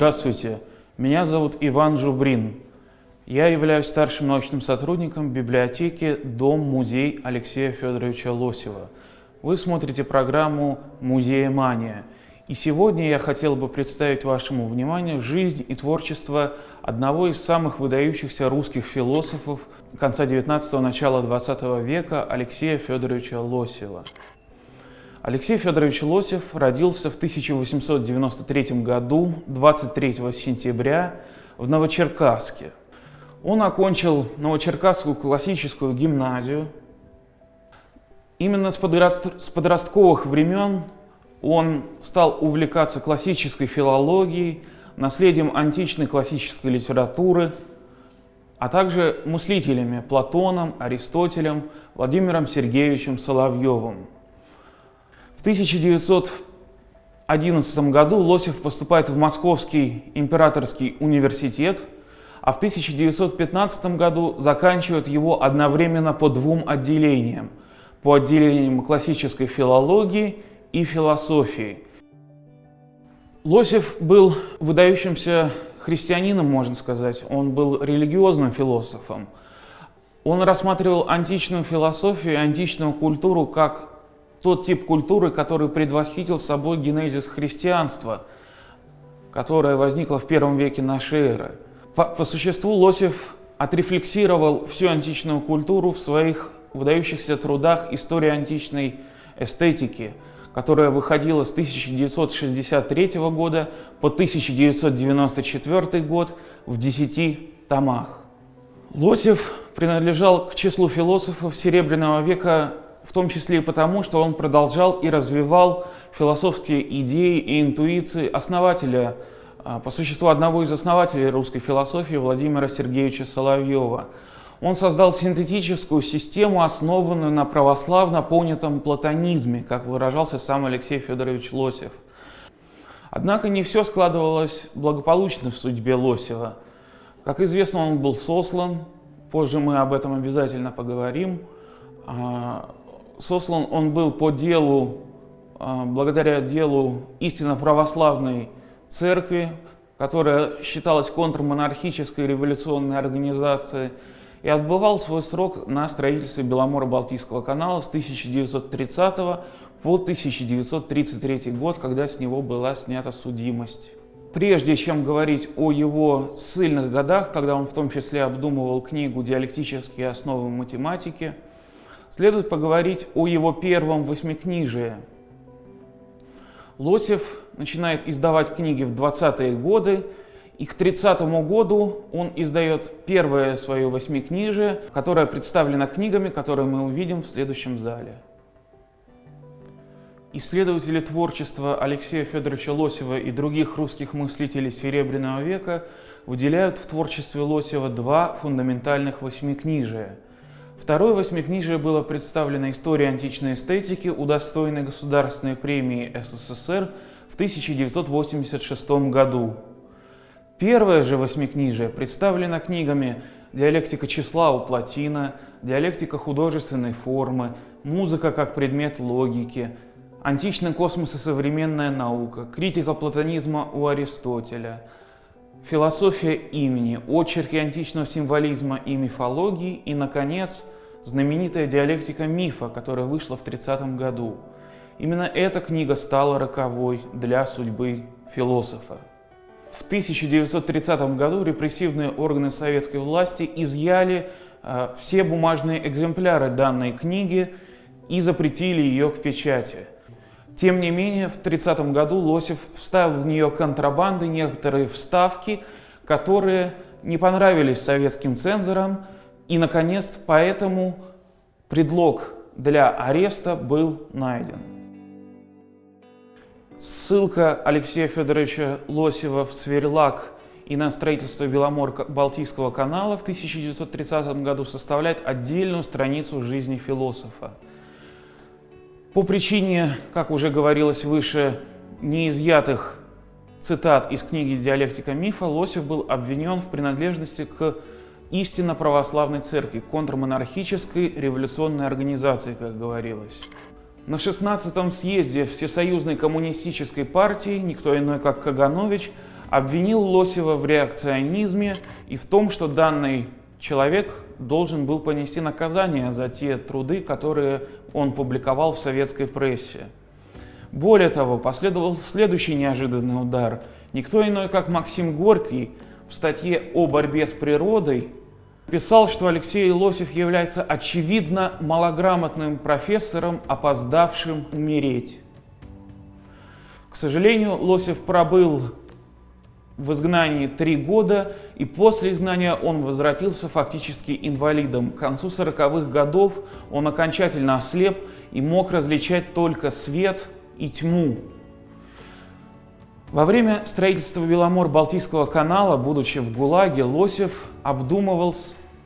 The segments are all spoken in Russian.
Здравствуйте, меня зовут Иван Жубрин. Я являюсь старшим научным сотрудником библиотеки «Дом-музей» Алексея Федоровича Лосева. Вы смотрите программу «Музея Мания». И сегодня я хотел бы представить вашему вниманию жизнь и творчество одного из самых выдающихся русских философов конца 19-го, начала 20 века Алексея Федоровича Лосева. Алексей Федорович Лосев родился в 1893 году, 23 сентября, в Новочеркасске. Он окончил Новочеркасскую классическую гимназию. Именно с, подрост... с подростковых времен он стал увлекаться классической филологией, наследием античной классической литературы, а также мыслителями Платоном, Аристотелем, Владимиром Сергеевичем Соловьевым. В 1911 году Лосев поступает в Московский императорский университет, а в 1915 году заканчивает его одновременно по двум отделениям. По отделениям классической филологии и философии. Лосев был выдающимся христианином, можно сказать. Он был религиозным философом. Он рассматривал античную философию и античную культуру как тот тип культуры, который предвосхитил собой генезис христианства, которое возникло в первом веке нашей эры. По, по существу Лосев отрефлексировал всю античную культуру в своих выдающихся трудах «История античной эстетики», которая выходила с 1963 года по 1994 год в десяти томах. Лосев принадлежал к числу философов Серебряного века в том числе и потому, что он продолжал и развивал философские идеи и интуиции основателя, а, по существу одного из основателей русской философии Владимира Сергеевича Соловьева. Он создал синтетическую систему, основанную на православно понятом платонизме, как выражался сам Алексей Федорович Лосев. Однако не все складывалось благополучно в судьбе Лосева. Как известно, он был сослан, позже мы об этом обязательно поговорим. Сослан он был по делу, а, благодаря делу истинно православной церкви, которая считалась контрмонархической революционной организацией, и отбывал свой срок на строительстве Беломоро-Балтийского канала с 1930 по 1933 год, когда с него была снята судимость. Прежде чем говорить о его сильных годах, когда он в том числе обдумывал книгу «Диалектические основы математики», следует поговорить о его первом восьмикнижии. Лосев начинает издавать книги в 20-е годы, и к 30 году он издает первое свое восьмикнижие, которое представлено книгами, которые мы увидим в следующем зале. Исследователи творчества Алексея Федоровича Лосева и других русских мыслителей Серебряного века выделяют в творчестве Лосева два фундаментальных восьмикнижия – Второе восьмикнижие было представлено историей античной эстетики, удостоенной Государственной премии СССР в 1986 году. Первое же восьмикнижие представлено книгами «Диалектика числа у Платина», «Диалектика художественной формы», «Музыка как предмет логики», «Античный космос и современная наука», «Критика платонизма у Аристотеля», философия имени, очерки античного символизма и мифологии и, наконец, знаменитая диалектика мифа, которая вышла в 30 году. Именно эта книга стала роковой для судьбы философа. В 1930 году репрессивные органы советской власти изъяли э, все бумажные экземпляры данной книги и запретили ее к печати. Тем не менее, в 30 году Лосев вставил в нее контрабанды некоторые вставки, которые не понравились советским цензорам, и, наконец, поэтому предлог для ареста был найден. Ссылка Алексея Федоровича Лосева в Сверлак и на строительство Беломор-Балтийского канала в 1930 году составляет отдельную страницу жизни философа – по причине, как уже говорилось выше, неизъятых цитат из книги «Диалектика мифа» Лосев был обвинен в принадлежности к истинно православной церкви, контрмонархической революционной организации, как говорилось. На 16-м съезде Всесоюзной коммунистической партии никто иной, как Каганович, обвинил Лосева в реакционизме и в том, что данный человек должен был понести наказание за те труды, которые он публиковал в советской прессе. Более того, последовал следующий неожиданный удар. Никто иной, как Максим Горький в статье о борьбе с природой писал, что Алексей Лосев является очевидно малограмотным профессором, опоздавшим умереть. К сожалению, Лосев пробыл в изгнании три года, и после изгнания он возвратился фактически инвалидом. К концу 40-х годов он окончательно ослеп и мог различать только свет и тьму. Во время строительства Беломор-Балтийского канала, будучи в ГУЛАГе, Лосев обдумывал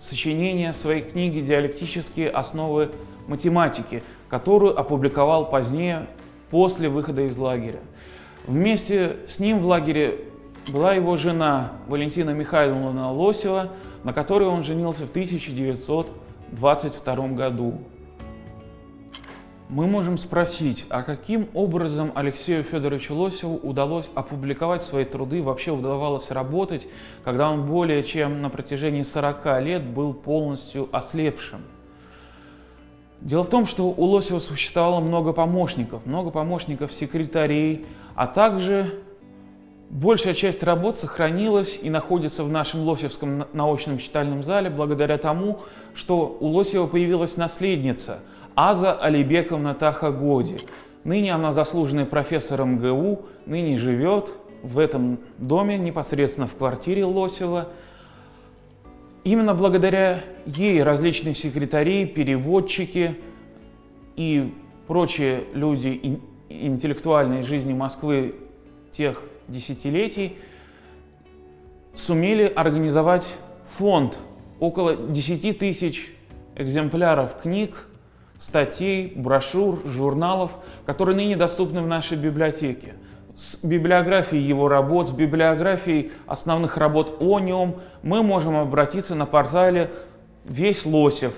сочинение своей книги «Диалектические основы математики», которую опубликовал позднее, после выхода из лагеря. Вместе с ним в лагере была его жена Валентина Михайловна Лосева, на которой он женился в 1922 году. Мы можем спросить, а каким образом Алексею Федоровичу Лосеву удалось опубликовать свои труды, вообще удавалось работать, когда он более чем на протяжении 40 лет был полностью ослепшим? Дело в том, что у Лосева существовало много помощников, много помощников секретарей, а также большая часть работ сохранилась и находится в нашем Лосевском научном читальном зале благодаря тому, что у Лосева появилась наследница Аза Алибековна Тахагоди. Ныне она заслуженный профессор МГУ, ныне живет в этом доме, непосредственно в квартире Лосева. Именно благодаря ей различные секретари, переводчики и прочие люди интеллектуальной жизни Москвы тех десятилетий сумели организовать фонд около 10 тысяч экземпляров книг, статей, брошюр, журналов, которые ныне доступны в нашей библиотеке. С библиографией его работ, с библиографией основных работ о нем мы можем обратиться на портале «Весь Лосев».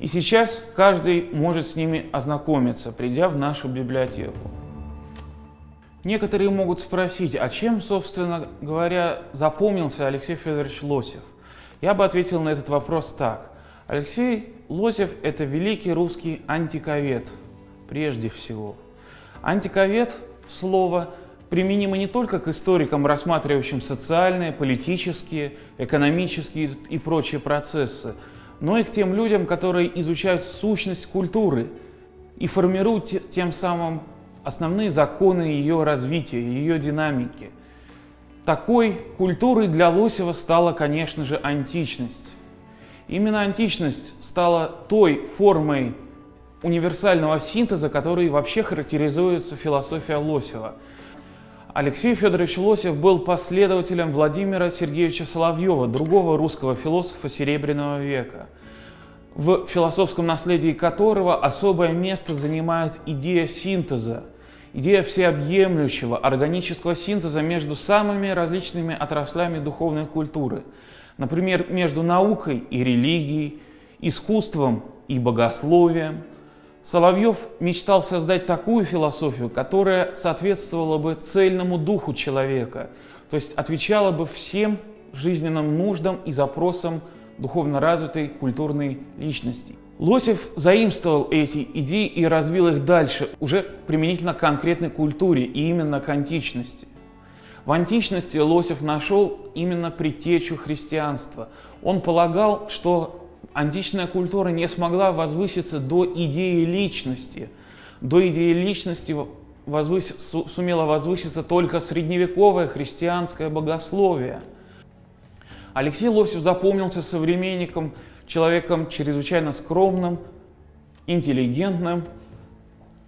И сейчас каждый может с ними ознакомиться, придя в нашу библиотеку. Некоторые могут спросить, а чем, собственно говоря, запомнился Алексей Федорович Лосев? Я бы ответил на этот вопрос так. Алексей Лосев – это великий русский антиковед, прежде всего. Антиковед – слово применимо не только к историкам, рассматривающим социальные, политические, экономические и прочие процессы, но и к тем людям, которые изучают сущность культуры и формируют тем самым основные законы ее развития, ее динамики. Такой культурой для Лосева стала, конечно же, античность. Именно античность стала той формой универсального синтеза, который вообще характеризуется философия Лосева. Алексей Федорович Лосев был последователем Владимира Сергеевича Соловьева, другого русского философа Серебряного века, в философском наследии которого особое место занимает идея синтеза – идея всеобъемлющего органического синтеза между самыми различными отраслями духовной культуры. Например, между наукой и религией, искусством и богословием. Соловьев мечтал создать такую философию, которая соответствовала бы цельному духу человека, то есть отвечала бы всем жизненным нуждам и запросам духовно развитой культурной личности. Лосев заимствовал эти идеи и развил их дальше, уже применительно к конкретной культуре и именно к античности. В античности Лосев нашел именно предтечу христианства. Он полагал, что античная культура не смогла возвыситься до идеи личности. До идеи личности возвыс... сумело возвыситься только средневековое христианское богословие. Алексей Лосев запомнился современником человеком чрезвычайно скромным, интеллигентным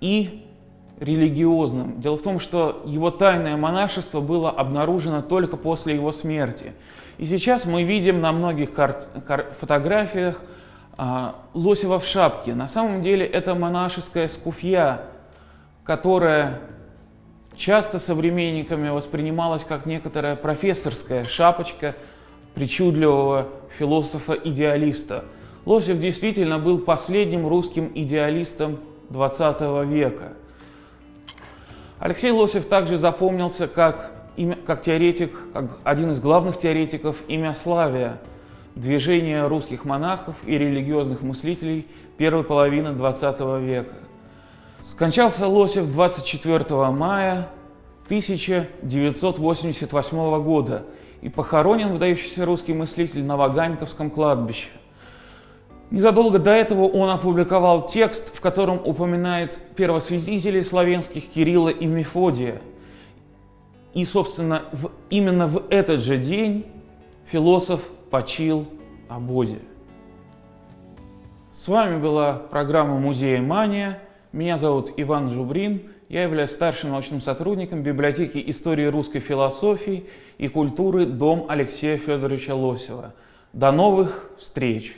и религиозным. Дело в том, что его тайное монашество было обнаружено только после его смерти. И сейчас мы видим на многих фотографиях а, Лосева в шапке. На самом деле это монашеская скуфья, которая часто современниками воспринималась как некоторая профессорская шапочка – причудливого философа-идеалиста. Лосев действительно был последним русским идеалистом XX века. Алексей Лосев также запомнился как как теоретик, как один из главных теоретиков имя Славия, движение русских монахов и религиозных мыслителей первой половины XX века. Скончался Лосев 24 мая 1988 года и похоронен выдающийся русский мыслитель на Ваганьковском кладбище. Незадолго до этого он опубликовал текст, в котором упоминает первосвятителей славянских Кирилла и Мефодия. И, собственно, в, именно в этот же день философ почил о Бозе. С вами была программа «Музея Мания». Меня зовут Иван Жубрин. Я являюсь старшим научным сотрудником библиотеки истории русской философии и культуры «Дом Алексея Федоровича Лосева». До новых встреч!